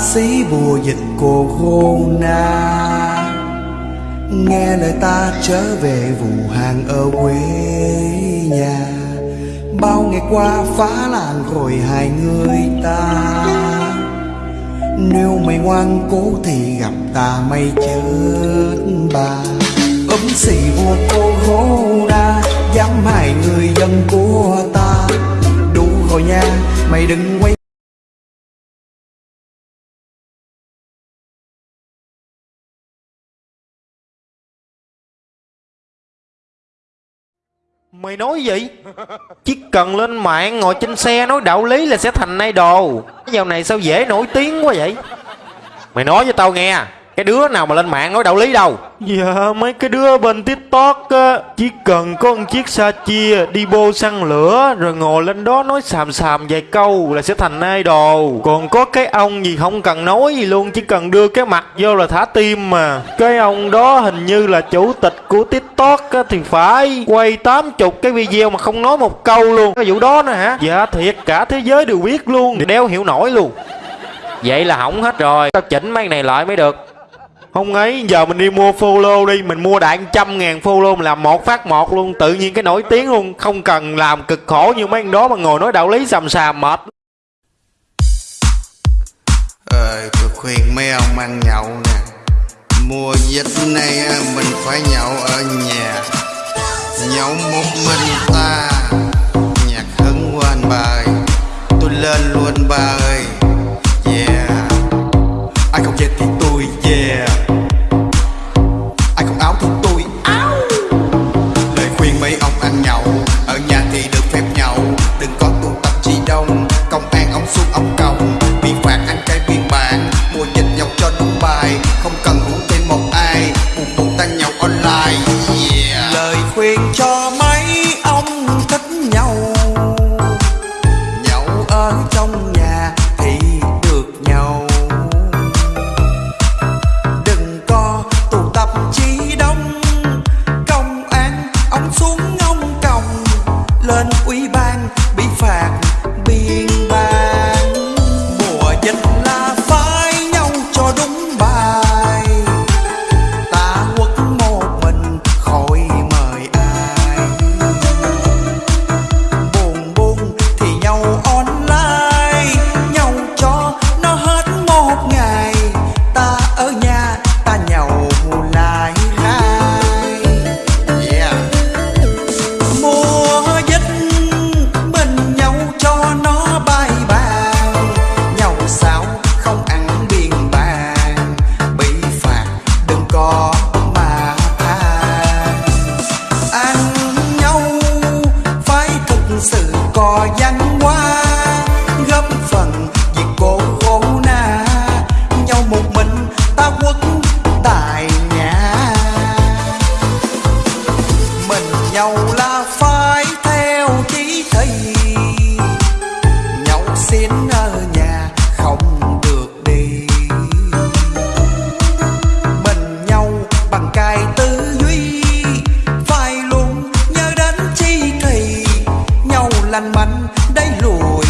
sĩ bùa dịch corona Nghe lời ta trở về vụ hàng ở quê nhà. Bao ngày qua phá làng rồi hai người ta. Nếu mày ngoan cố thì gặp ta mày chết bà. Ấm xì vua corona Dám hại người dân của ta. Đủ rồi nha, Mày đừng quay Mày nói gì? Chỉ cần lên mạng ngồi trên xe nói đạo lý là sẽ thành idol Dạo này sao dễ nổi tiếng quá vậy? Mày nói cho tao nghe cái đứa nào mà lên mạng nói đạo lý đâu? Dạ mấy cái đứa bên tiktok á Chỉ cần có một chiếc sa chia đi bô xăng lửa Rồi ngồi lên đó nói xàm xàm vài câu là sẽ thành idol. Còn có cái ông gì không cần nói gì luôn Chỉ cần đưa cái mặt vô là thả tim mà. Cái ông đó hình như là chủ tịch của tiktok á Thì phải quay 80 cái video mà không nói một câu luôn. Cái vụ đó nữa hả? Dạ thiệt cả thế giới đều biết luôn Đeo hiểu nổi luôn. Vậy là hỏng hết rồi. Tao chỉnh mấy này lại mới được không ấy giờ mình đi mua follow đi. Mình mua đại trăm ngàn follow Mình làm một phát một luôn. Tự nhiên cái nổi tiếng luôn. Không cần làm cực khổ như mấy anh đó Mà ngồi nói đạo lý xàm xàm mệt. Ờ, tôi khuyên mấy ông ăn nhậu nè. Mùa dịch này ờ, mình phải nhậu ở nhà. Nhậu một mình ta. Nhạc hứng quên bà ơi Tôi lên luôn bà ơi Yeah. Ai không chết thì nhau là phải theo chỉ thị nhậu xin ở nhà không được đi. Mình nhau bằng cái tư duy phải luôn nhớ đến chi thầy, nhau lành mạnh đây lùi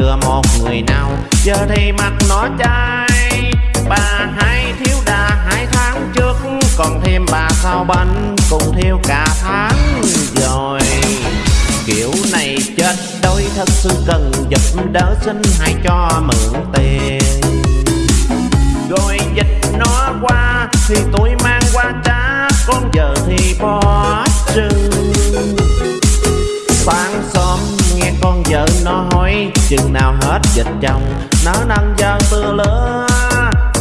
chưa một người nào. Giờ thì mặt nó chai, bà hai thiếu đà hai tháng trước, còn thêm bà sau bánh cùng thiếu cả tháng rồi. Kiểu này chết đôi thật sự cần giúp đỡ xin hãy cho mượn tiền. Rồi dịch nó qua, thì tôi mang qua trả con giờ thì bỏ trừng nó chừng nào hết dịch chồng. Nó nâng giờ tư lứa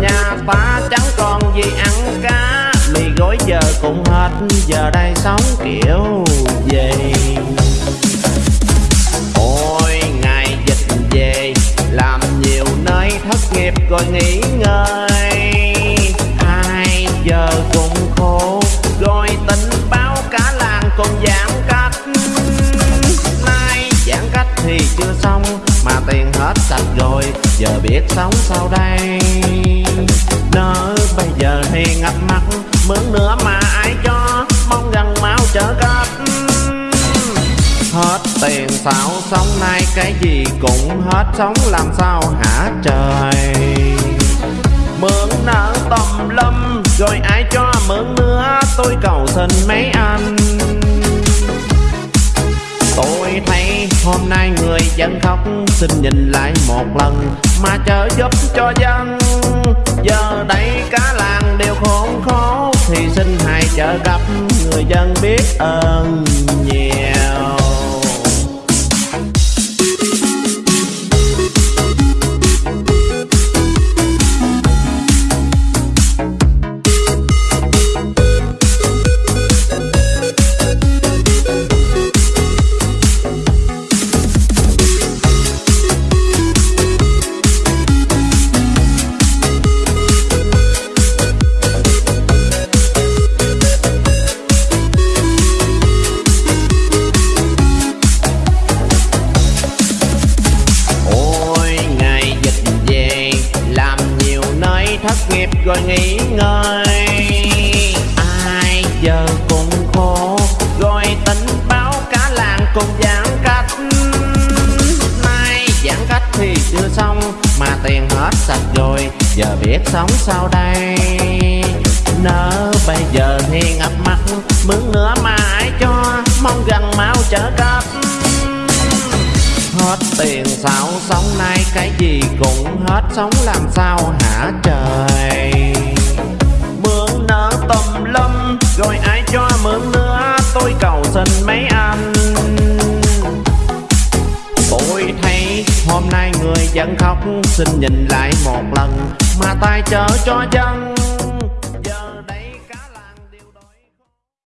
nhà ta chẳng còn gì ăn cá. Mì gói giờ cũng hết, giờ đây sống kiểu gì? Ôi, ngày dịch về, làm nhiều nơi thất nghiệp rồi nghỉ ngơi. Hai giờ cũng khổ hết rồi, giờ biết sống sao đây? Nỡ bây giờ thì ngập mặt mướn nữa mà ai cho, mong gần mau trở gấp hết tiền xạo sống nay, cái gì cũng hết, sống làm sao hả trời? Mượn nợ tầm lâm, rồi ai cho mượn nữa, tôi cầu xin mấy anh tôi thấy hôm nay người dân khóc, xin nhìn lại một lần, mà trợ giúp cho dân giờ đây cả làng đều khốn khó, thì xin hãy trợ cấp người dân biết ơn nhiều yeah. Rồi nghỉ ngơi. Ai giờ cũng khổ rồi tính báo cả làng cùng giãn cách. Nay giãn cách thì chưa xong, mà tiền hết sạch rồi, giờ biết sống sao đây? Nỡ bây giờ thì ngập mặt, mướn nữa mà ai cho, mong gần mau trở cấp. Hết tiền sao, sống nay cái gì cũng hết, sống làm sao hả trời? Xin nhìn lại một lần mà tay chở cho dân